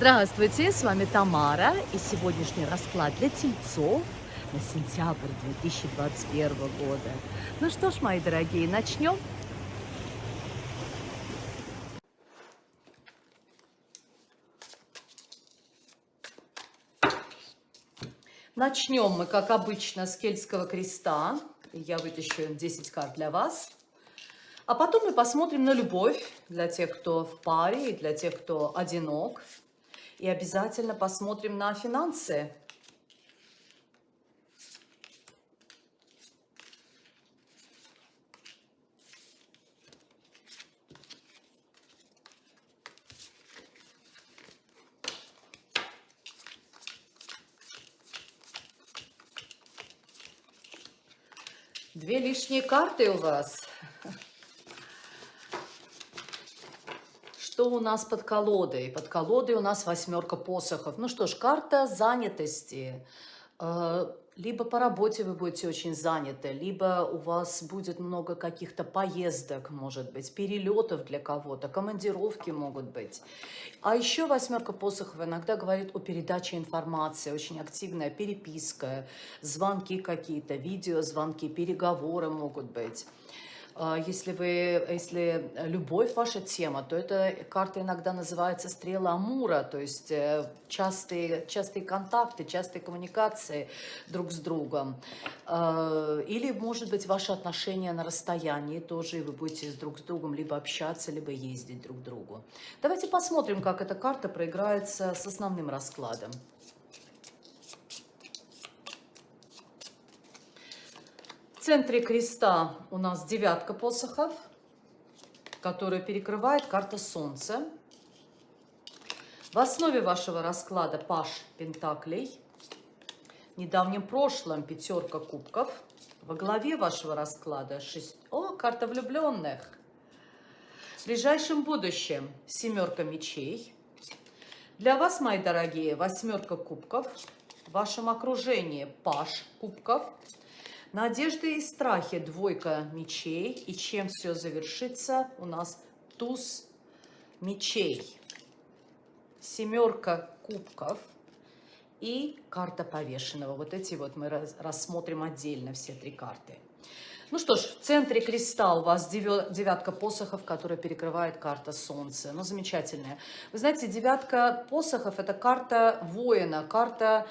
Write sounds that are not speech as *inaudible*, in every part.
Здравствуйте, с вами Тамара и сегодняшний расклад для тельцов на сентябрь 2021 года. Ну что ж, мои дорогие, начнем. Начнем мы, как обычно, с кельтского креста. Я вытащу 10 карт для вас. А потом мы посмотрим на любовь для тех, кто в паре и для тех, кто одинок. И обязательно посмотрим на финансы. Две лишние карты у вас. Что у нас под колодой? Под колодой у нас восьмерка посохов. Ну что ж, карта занятости. Э, либо по работе вы будете очень заняты, либо у вас будет много каких-то поездок, может быть, перелетов для кого-то, командировки могут быть. А еще восьмерка посохов иногда говорит о передаче информации, очень активная переписка, звонки какие-то, видеозвонки, переговоры могут быть. А, если, вы, если любовь ваша тема, то эта карта иногда называется стрела Амура, то есть э, частые, частые контакты, частые коммуникации друг с другом. А, или, может быть, ваши отношения на расстоянии тоже, и вы будете друг с другом либо общаться, либо ездить друг к другу. Давайте посмотрим, как эта карта проиграется с основным раскладом. В центре креста у нас девятка посохов, которая перекрывает карта Солнца. В основе вашего расклада Паш Пентаклей. В недавнем прошлом пятерка кубков. Во главе вашего расклада шесть... О, карта влюбленных. В ближайшем будущем семерка мечей. Для вас, мои дорогие, восьмерка кубков. В вашем окружении Паш кубков. Надежды и страхи, двойка мечей. И чем все завершится? У нас туз мечей, семерка кубков и карта повешенного. Вот эти вот мы рассмотрим отдельно, все три карты. Ну что ж, в центре креста у вас девятка посохов, которая перекрывает карта Солнца. Ну, замечательная. Вы знаете, девятка посохов – это карта воина, карта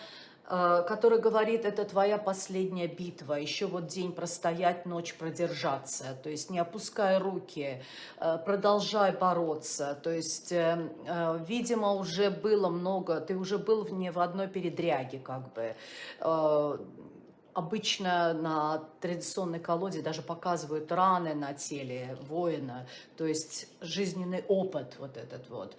который говорит, это твоя последняя битва, еще вот день простоять, ночь продержаться, то есть не опускай руки, э, продолжай бороться, то есть, э, видимо, уже было много, ты уже был не в одной передряге, как бы, Обычно на традиционной колоде даже показывают раны на теле воина, то есть жизненный опыт вот этот вот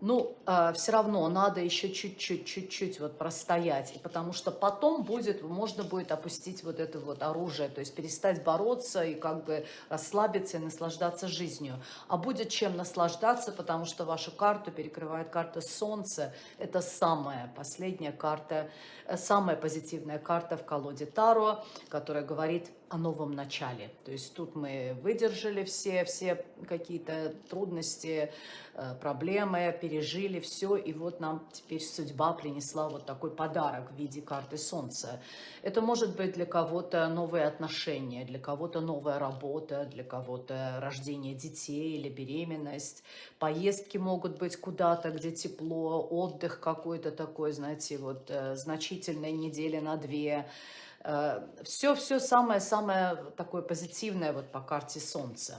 ну, э, все равно надо еще чуть-чуть, чуть-чуть вот простоять, потому что потом будет, можно будет опустить вот это вот оружие, то есть перестать бороться и как бы расслабиться и наслаждаться жизнью. А будет чем наслаждаться, потому что вашу карту перекрывает карта Солнца, это самая последняя карта, э, самая позитивная карта в колоде Таро, которая говорит о новом начале. То есть тут мы выдержали все, все какие-то трудности, э, проблемы, пережили все, и вот нам теперь судьба принесла вот такой подарок в виде карты Солнца. Это может быть для кого-то новые отношения, для кого-то новая работа, для кого-то рождение детей или беременность. Поездки могут быть куда-то, где тепло, отдых какой-то такой, знаете, вот э, значительные недели на две, все-все э, самое-самое такое позитивное вот по карте Солнца.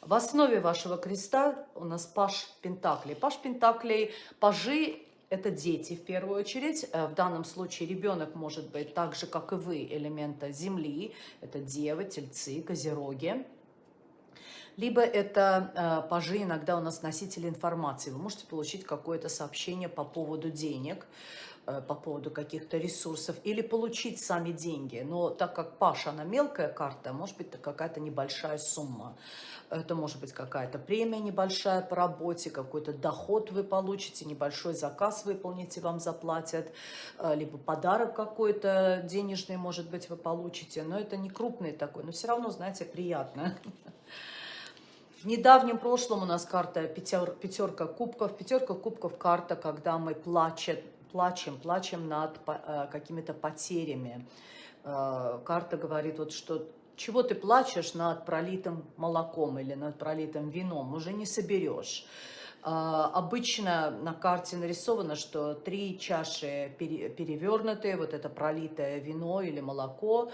В основе вашего креста у нас Паш Пентаклей. Паш Пентаклей, пажи – это дети в первую очередь. Э, в данном случае ребенок может быть так же, как и вы, элемента Земли. Это девы, тельцы, козероги. Либо это э, пажи, иногда у нас носители информации. Вы можете получить какое-то сообщение по поводу денег. Э, по поводу каких-то ресурсов или получить сами деньги. Но так как Паша, она мелкая карта, может быть какая-то небольшая сумма. Это может быть какая-то премия небольшая по работе, какой-то доход вы получите, небольшой заказ выполните, вам заплатят, э, либо подарок какой-то денежный, может быть, вы получите. Но это не крупный такой, но все равно, знаете, приятно. В недавнем прошлом у нас карта пятер, пятерка кубков. Пятерка кубков карта, когда мы плачем, плачем, плачем над э, какими-то потерями. Э, карта говорит, вот что чего ты плачешь над пролитым молоком или над пролитым вином, уже не соберешь. Uh, обычно на карте нарисовано, что три чаши перевернутые, вот это пролитое вино или молоко,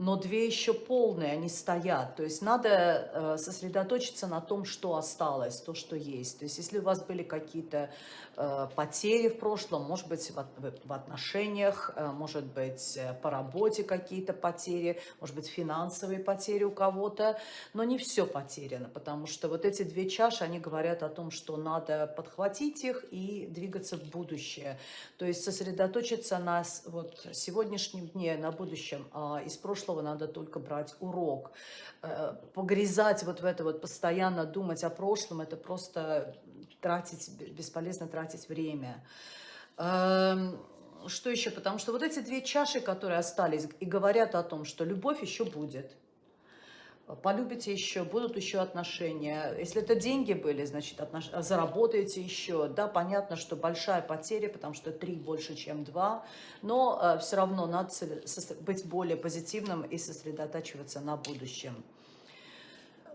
но две еще полные, они стоят. То есть надо э, сосредоточиться на том, что осталось, то, что есть. То есть если у вас были какие-то э, потери в прошлом, может быть, в отношениях, э, может быть, по работе какие-то потери, может быть, финансовые потери у кого-то, но не все потеряно, потому что вот эти две чаши, они говорят о том, что надо подхватить их и двигаться в будущее. То есть сосредоточиться на вот, сегодняшнем дне, на будущем, а из прошлого прошлого надо только брать урок. Э, погрязать вот в это вот, постоянно думать о прошлом, это просто тратить, бесполезно тратить время. Эм, что еще? Потому что вот эти две чаши, которые остались, и говорят о том, что любовь еще будет полюбите еще, будут еще отношения. Если это деньги были, значит, отнош... заработаете еще. Да, понятно, что большая потеря, потому что три больше, чем два, но э, все равно надо быть более позитивным и сосредотачиваться на будущем.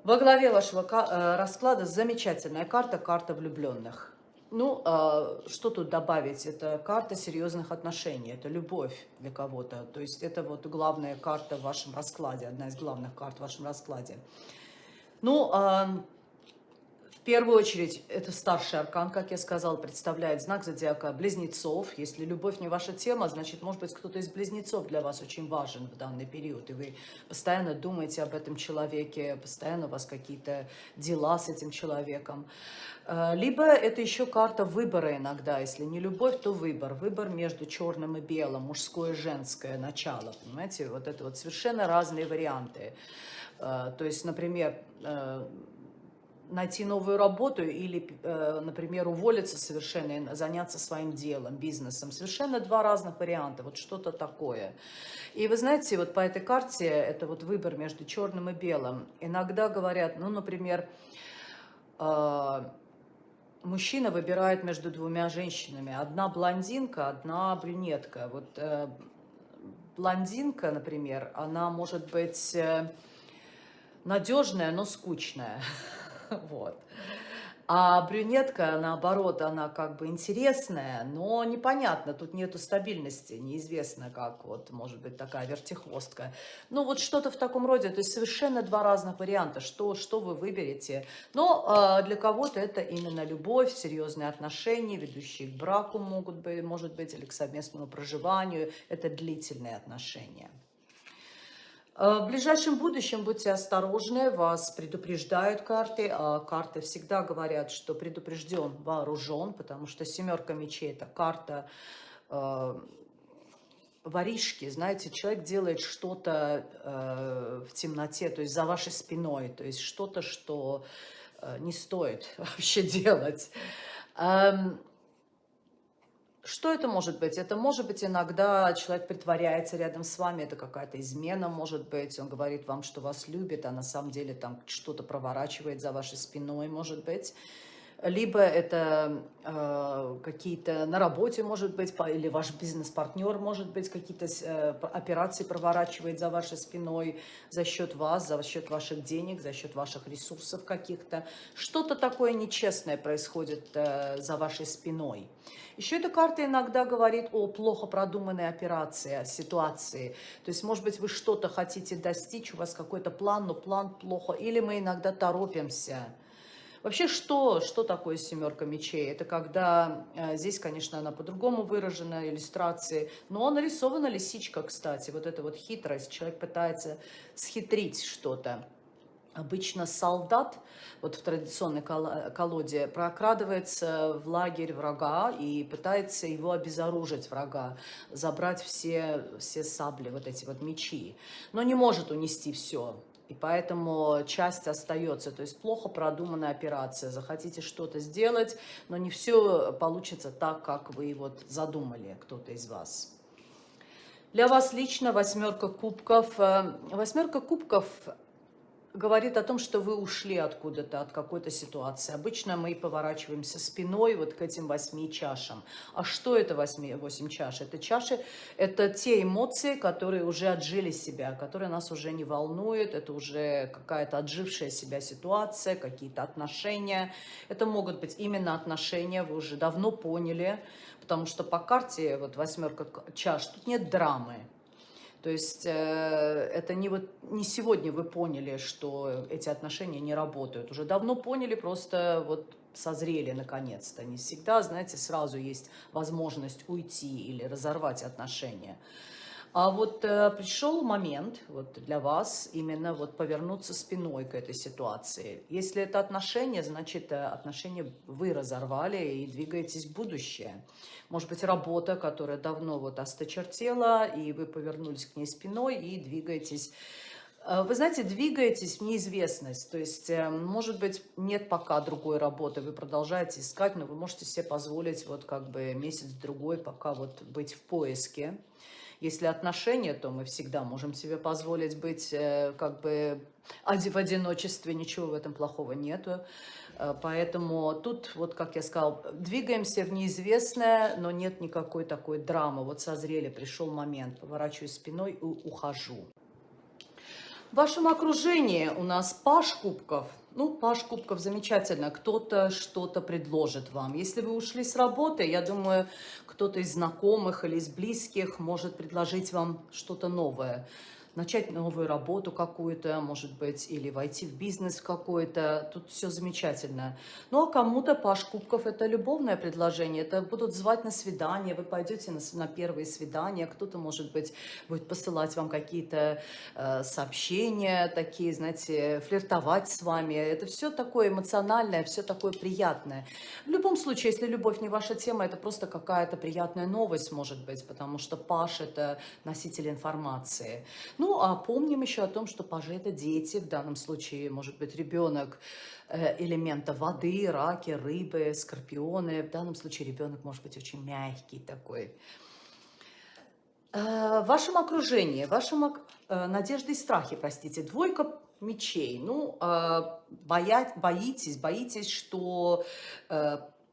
Во главе вашего э, расклада замечательная карта, карта влюбленных. Ну, а, что тут добавить? Это карта серьезных отношений, это любовь для кого-то. То есть это вот главная карта в вашем раскладе, одна из главных карт в вашем раскладе. Ну, а, первую очередь, это старший аркан, как я сказала, представляет знак зодиака близнецов. Если любовь не ваша тема, значит, может быть, кто-то из близнецов для вас очень важен в данный период, и вы постоянно думаете об этом человеке, постоянно у вас какие-то дела с этим человеком. Э, либо это еще карта выбора иногда, если не любовь, то выбор. Выбор между черным и белым, мужское и женское начало, понимаете? Вот это вот совершенно разные варианты. Э, то есть, например, э, найти новую работу или, например, уволиться совершенно заняться своим делом, бизнесом. Совершенно два разных варианта, вот что-то такое. И вы знаете, вот по этой карте, это вот выбор между черным и белым. Иногда говорят, ну, например, мужчина выбирает между двумя женщинами. Одна блондинка, одна брюнетка. Вот э, блондинка, например, она может быть э, надежная, но скучная. *laughs* *laughs* вот. А брюнетка, наоборот, она как бы интересная, но непонятно, тут нету стабильности, неизвестно как, вот, может быть, такая вертихвостка. Ну, вот что-то в таком роде, то есть совершенно два разных варианта, что, что вы выберете. Но э, для кого-то это именно любовь, серьезные отношения, ведущие к браку могут быть, может быть, или к совместному проживанию, это длительные отношения. Э, в ближайшем будущем будьте осторожны, вас предупреждают карты, а карты всегда говорят, что предупрежден, вооружен, потому что семерка мечей – это карта э, воришки, знаете, человек делает что-то э, в темноте, то есть за вашей спиной, то есть что-то, что э, не стоит *laughs* вообще делать. Эм, что это может быть? Это может быть иногда человек притворяется рядом с вами, это какая-то измена может быть, он говорит вам, что вас любит, а на самом деле там что-то проворачивает за вашей спиной, может быть либо это э, какие-то на работе, может быть, или ваш бизнес-партнер, может быть, какие-то э, операции проворачивает за вашей спиной за счет вас, за счет ваших денег, за счет ваших ресурсов каких-то. Что-то такое нечестное происходит э, за вашей спиной. Еще эта карта иногда говорит о плохо продуманной операции, о ситуации. То есть, может быть, вы что-то хотите достичь, у вас какой-то план, но план плохо. Или мы иногда торопимся Вообще, что, что такое семерка мечей? Это когда, э, здесь, конечно, она по-другому выражена, иллюстрации, но нарисована лисичка, кстати, вот эта вот хитрость, человек пытается схитрить что-то. Обычно солдат, вот в традиционной колоде, прокрадывается в лагерь врага и пытается его обезоружить врага, забрать все, все сабли, вот эти вот мечи, но не может унести все. И поэтому часть остается. То есть плохо продуманная операция. Захотите что-то сделать, но не все получится так, как вы вот задумали, кто-то из вас. Для вас лично восьмерка кубков. Э, восьмерка кубков говорит о том, что вы ушли откуда-то, от какой-то ситуации. Обычно мы поворачиваемся спиной вот к этим восьми чашам. А что это восьми, восемь чаш? Это чаши, это те эмоции, которые уже отжили себя, которые нас уже не волнуют, это уже какая-то отжившая себя ситуация, какие-то отношения. Это могут быть именно отношения, вы уже давно поняли, потому что по карте, вот восьмерка чаш, тут нет драмы. То есть э, это не, вот, не сегодня вы поняли, что эти отношения не работают. Уже давно поняли, просто вот созрели наконец-то. Не всегда, знаете, сразу есть возможность уйти или разорвать отношения. А вот э, пришел момент вот для вас именно вот повернуться спиной к этой ситуации. Если это отношения, значит э, отношения вы разорвали и двигаетесь в будущее. Может быть, работа, которая давно вот осточертела, и вы повернулись к ней спиной и двигаетесь э, вы знаете, двигаетесь в неизвестность, то есть, э, может быть, нет пока другой работы, вы продолжаете искать, но вы можете себе позволить вот как бы месяц-другой пока вот быть в поиске. Если отношения, то мы всегда можем себе позволить быть э, как бы в одиночестве, ничего в этом плохого нету. Э, поэтому тут, вот как я сказал, двигаемся в неизвестное, но нет никакой такой драмы. Вот созрели, пришел момент, поворачиваю спиной и ухожу. В вашем окружении у нас паш кубков. Ну, паш кубков замечательно. Кто-то что-то предложит вам. Если вы ушли с работы, я думаю, кто-то из знакомых или из близких может предложить вам что-то новое начать новую работу какую-то, может быть, или войти в бизнес какой-то. Тут все замечательно. Ну, а кому-то Паш Кубков – это любовное предложение. Это будут звать на свидание, вы пойдете на, на первые свидания. Кто-то, может быть, будет посылать вам какие-то э, сообщения такие, знаете, флиртовать с вами. Это все такое эмоциональное, все такое приятное. В любом случае, если любовь не ваша тема, это просто какая-то приятная новость, может быть, потому что Паш – это носитель информации. Ну, ну, а помним еще о том, что пажи – это дети, в данном случае, может быть, ребенок э, элемента воды, раки, рыбы, скорпионы. В данном случае ребенок может быть очень мягкий такой. Э, в вашем окружении, в вашем э, надежды и страхи, простите, двойка мечей. Ну, боя, боитесь, боитесь, что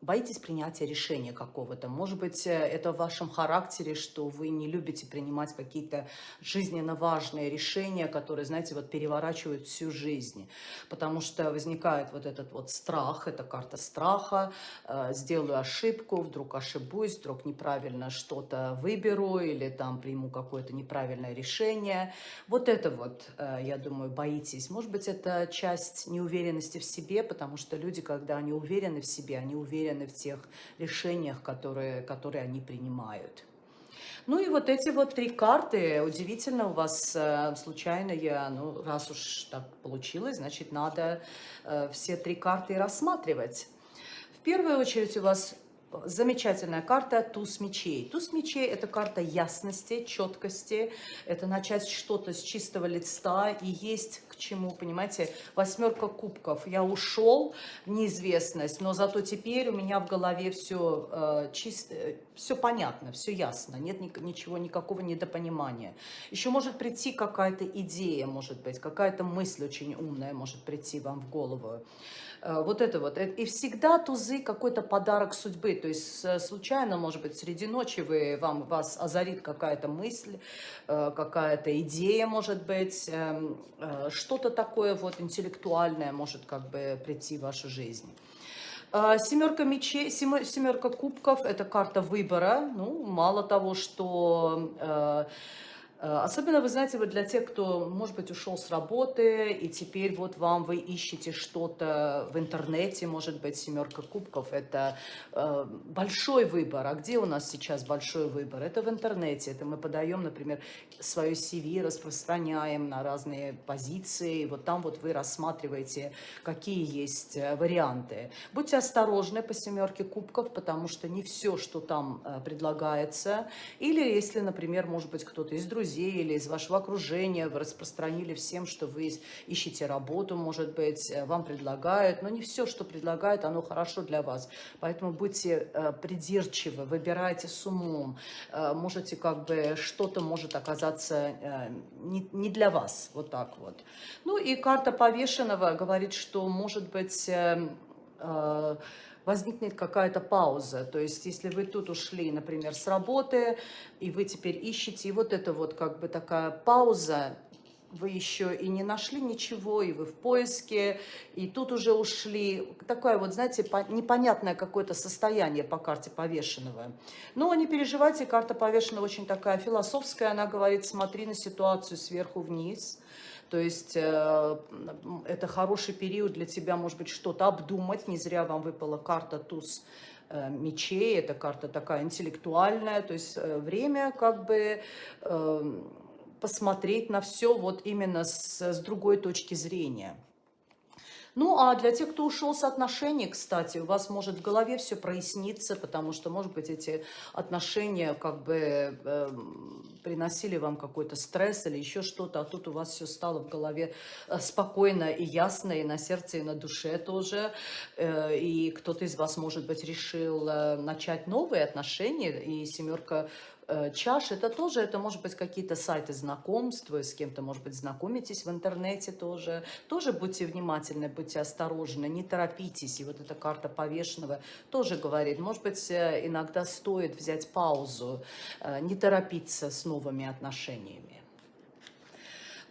боитесь принятия решения какого-то. Может быть, э, это в вашем характере, что вы не любите принимать какие-то жизненно важные решения, которые, знаете, вот переворачивают всю жизнь. Потому что возникает вот этот вот страх, это карта страха, э, сделаю ошибку, вдруг ошибусь, вдруг неправильно что-то выберу или там приму какое-то неправильное решение. Вот это вот, э, я думаю, боитесь. Может быть, это часть неуверенности в себе, потому что люди, когда они уверены в себе, они уверены уверены в тех решениях, которые, которые они принимают. Ну и вот эти вот три карты, удивительно, у вас э, случайно я, ну раз уж так получилось, значит надо э, все три карты рассматривать. В первую очередь у вас замечательная карта туз мечей. Туз мечей – это карта ясности, четкости, это начать что-то с чистого листа, и есть к чему, понимаете, восьмерка кубков. Я ушел в неизвестность, но зато теперь у меня в голове все э, чисто, все понятно, все ясно, нет ни, ничего, никакого недопонимания. Еще может прийти какая-то идея, может быть, какая-то мысль очень умная может прийти вам в голову. Э, вот это вот. Э, и всегда тузы какой-то подарок судьбы. То есть случайно, может быть, среди ночи вы, вам, вас озарит какая-то мысль, э, какая-то идея, может быть, эм, что-то такое вот интеллектуальное может как бы прийти в вашу жизнь. Семерка мечей, семерка кубков – это карта выбора. Ну, мало того, что особенно, вы знаете, вот для тех, кто, может быть, ушел с работы, и теперь вот вам вы ищете что-то в интернете, может быть, семерка кубков, это э, большой выбор. А где у нас сейчас большой выбор? Это в интернете. Это мы подаем, например, свое CV, распространяем на разные позиции. Вот там вот вы рассматриваете, какие есть э, варианты. Будьте осторожны по семерке кубков, потому что не все, что там предлагается. Или если, например, может быть, кто-то из друзей, друзей или из вашего окружения, вы распространили всем, что вы ищете работу, может быть, э, вам предлагают, но не все, что предлагают, оно хорошо для вас. Поэтому будьте э, придирчивы, выбирайте с умом. Э, можете как бы, что-то может оказаться не, не для вас, вот так вот. Ну и карта повешенного говорит, что может быть возникнет какая-то пауза. То есть, если вы тут ушли, например, с работы, и вы теперь ищете, и вот это вот как бы такая пауза, вы еще и не нашли ничего, и вы в поиске, и тут уже ушли. Такое вот, знаете, непонятное какое-то состояние по карте повешенного. Но не переживайте, карта повешенного очень такая философская, она говорит, смотри на ситуацию сверху вниз, то есть э, это хороший период для тебя, может быть, что-то обдумать. Не зря вам выпала карта туз э, мечей. Это карта такая интеллектуальная. То есть э, время как бы посмотреть на все вот именно с, с другой точки зрения. Ну, а для тех, кто ушел с отношений, кстати, у вас может в голове все проясниться, потому что, может быть, эти отношения как бы э, приносили вам какой-то стресс или еще что-то, а тут у вас все стало в голове э, спокойно и ясно, и на сердце, и на душе тоже. Э, и кто-то из вас, может быть, решил э, начать новые отношения, и семерка чаш, это тоже, это может быть какие-то сайты знакомств, вы с кем-то, может быть, знакомитесь в интернете тоже. Тоже будьте внимательны, будьте осторожны, не торопитесь. И вот эта карта повешенного тоже говорит, может быть, э, иногда стоит взять паузу, э, не торопиться с новыми отношениями.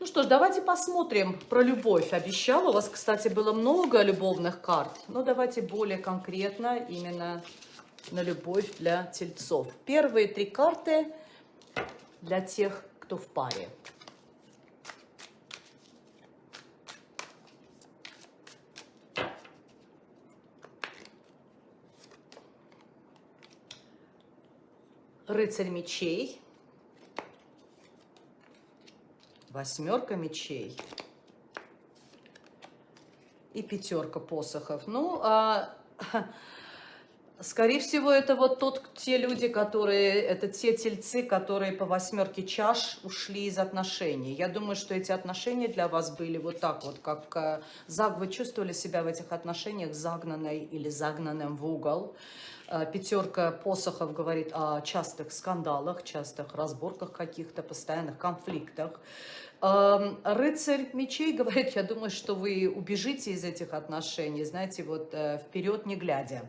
Ну что ж, давайте посмотрим про любовь. Обещала, у вас, кстати, было много любовных карт, но давайте более конкретно именно на любовь для тельцов. Первые три карты для тех, кто в паре. Рыцарь мечей, восьмерка мечей и пятерка посохов. Ну, а *laughs* Скорее всего, это вот тот, те люди, которые, это те тельцы, которые по восьмерке чаш ушли из отношений. Я думаю, что эти отношения для вас были вот так вот, как э, вы чувствовали себя в этих отношениях загнанной или загнанным в угол. Э, пятерка посохов говорит о частых скандалах, частых разборках каких-то, постоянных конфликтах. Эм, рыцарь мечей говорит, я думаю, что вы убежите из этих отношений, знаете, вот э, вперед не глядя.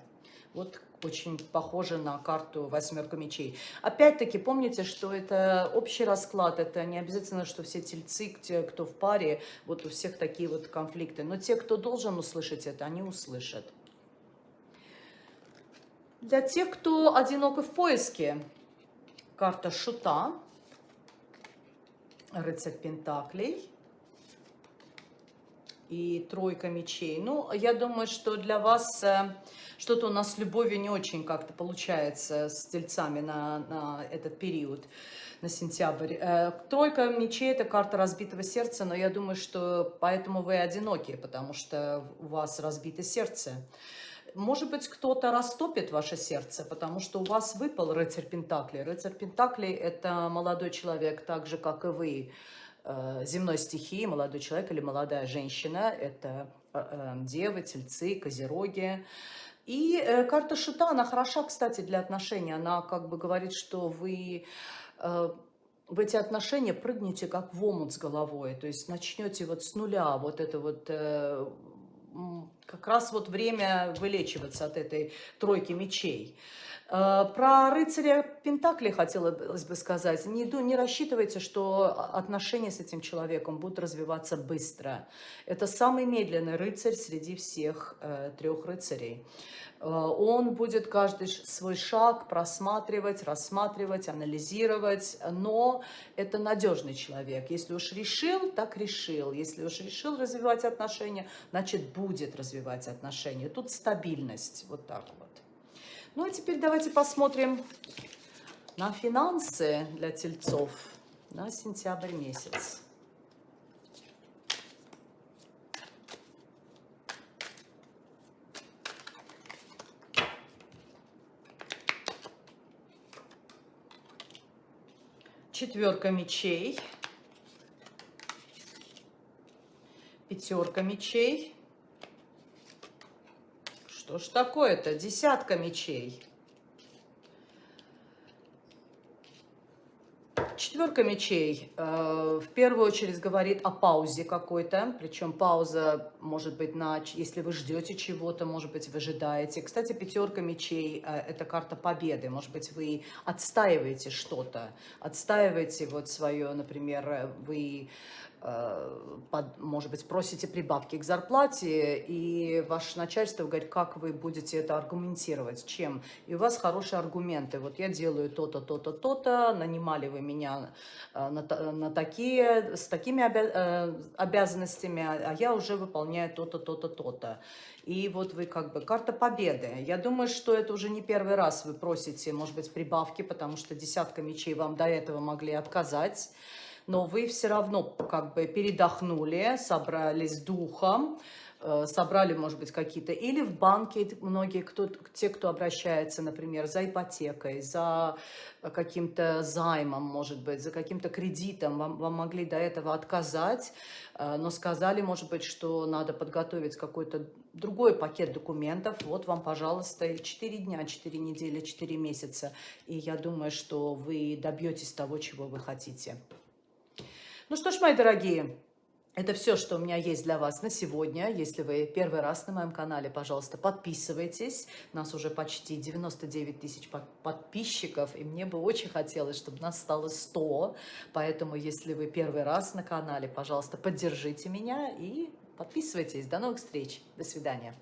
Вот очень похоже на карту восьмерка мечей. Опять-таки, помните, что это общий расклад, это не обязательно, что все тельцы, те, кто в паре, вот у всех такие вот конфликты. Но те, кто должен услышать это, они услышат. Для тех, кто одинок в поиске, карта шута, рыцарь пентаклей и тройка мечей. Ну, я думаю, что для вас э, что-то у нас с любовью не очень как-то получается с тельцами на, на этот период, на сентябрь. Э, тройка мечей – это карта разбитого сердца, но я думаю, что поэтому вы одиноки, потому что у вас разбито сердце. Может быть, кто-то растопит ваше сердце, потому что у вас выпал рыцарь Пентакли. Рыцарь Пентакли – это молодой человек, так же, как и вы, земной стихии, молодой человек или молодая женщина. Это э, девы, тельцы, козероги. И э, карта шута, она хороша, кстати, для отношений. Она как бы говорит, что вы э, в эти отношения прыгнете как в омут с головой. То есть начнете вот с нуля, вот это вот... Э, как раз вот время вылечиваться от этой тройки мечей. Э, про рыцаря Пентакли хотелось бы сказать. Не, не рассчитывайте, что отношения с этим человеком будут развиваться быстро. Это самый медленный рыцарь среди всех э, трех рыцарей. Э, он будет каждый свой шаг просматривать, рассматривать, анализировать, но это надежный человек. Если уж решил, так решил. Если уж решил развивать отношения, значит будет развивать отношения. Тут стабильность, вот так вот. Ну, а теперь давайте посмотрим на финансы для тельцов на сентябрь месяц. четверка мечей, пятерка мечей. Что ж такое-то? Десятка мечей. Четверка мечей э, в первую очередь говорит о паузе какой-то, причем пауза может быть на, если вы ждете чего-то, может быть вы ожидаете. Кстати, пятерка мечей э, это карта победы, может быть вы отстаиваете что-то, отстаиваете вот свое, например, вы Э, под, может быть, просите прибавки к зарплате, и ваше начальство говорит, как вы будете это аргументировать, чем. И у вас хорошие аргументы. Вот я делаю то-то, то-то, то-то, нанимали вы меня э, на, на такие, с такими обя, э, обязанностями, а я уже выполняю то-то, то-то, то-то. И вот вы как бы карта победы. Я думаю, что это уже не первый раз вы просите, может быть, прибавки, потому что десятка мечей вам до этого могли отказать но вы все равно как бы передохнули, собрались духом, э, собрали, может быть, какие-то, или в банке многие, кто, те, кто обращается, например, за ипотекой, за каким-то займом, может быть, за каким-то кредитом, вам, вам могли до этого отказать, э, но сказали, может быть, что надо подготовить какой-то другой пакет документов, вот вам, пожалуйста, 4 дня, 4 недели, 4 месяца, и я думаю, что вы добьетесь того, чего вы хотите. Ну что ж, мои дорогие, это все, что у меня есть для вас на сегодня. Если вы первый раз на моем канале, пожалуйста, подписывайтесь. У нас уже почти 99 тысяч подписчиков, и мне бы очень хотелось, чтобы нас стало 100. Поэтому, если вы первый раз на канале, пожалуйста, поддержите меня и подписывайтесь. До новых встреч. До свидания.